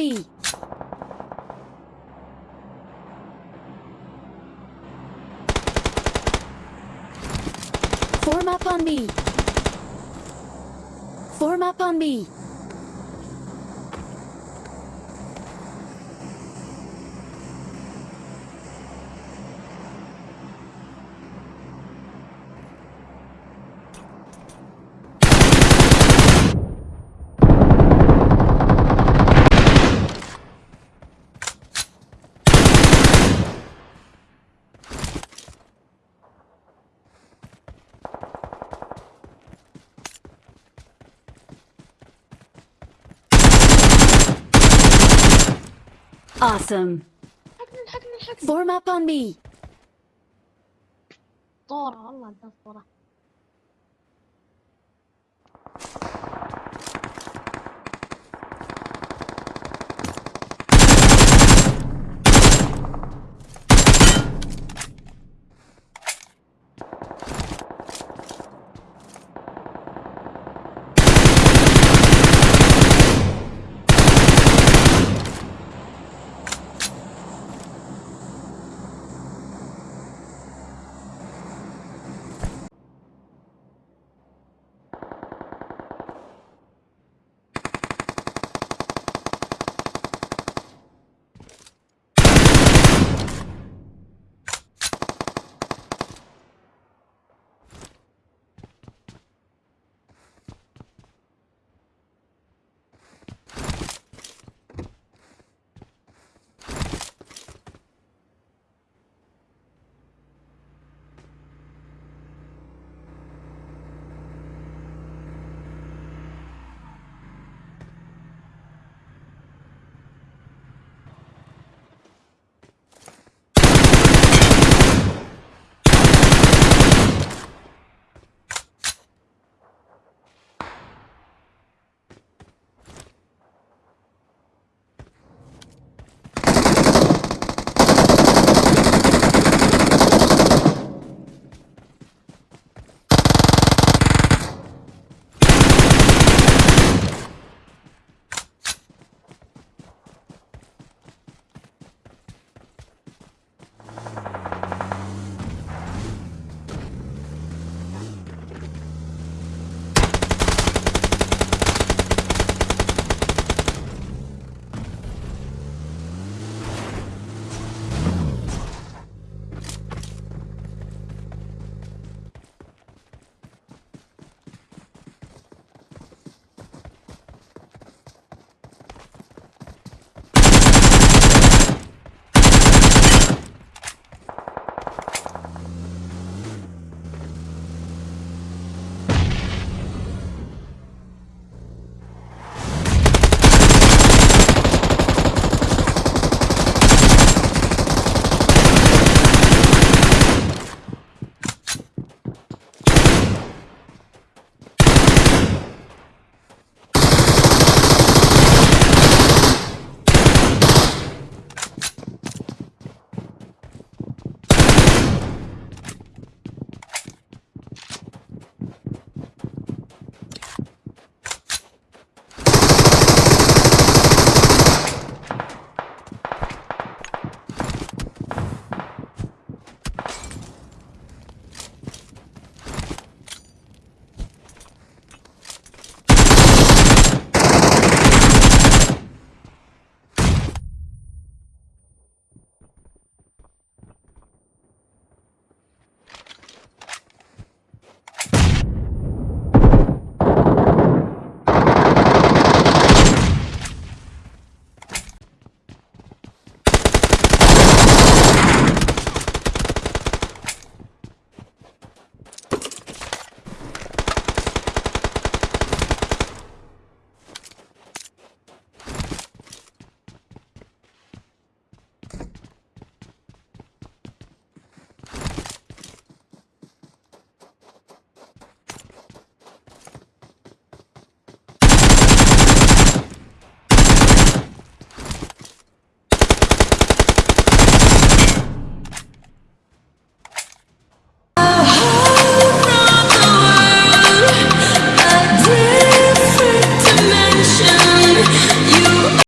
me. Form up on me. Form up on me. Awesome. حقنا حقنا حقنا. Form up on me. اسطورة والله انت اسطورة.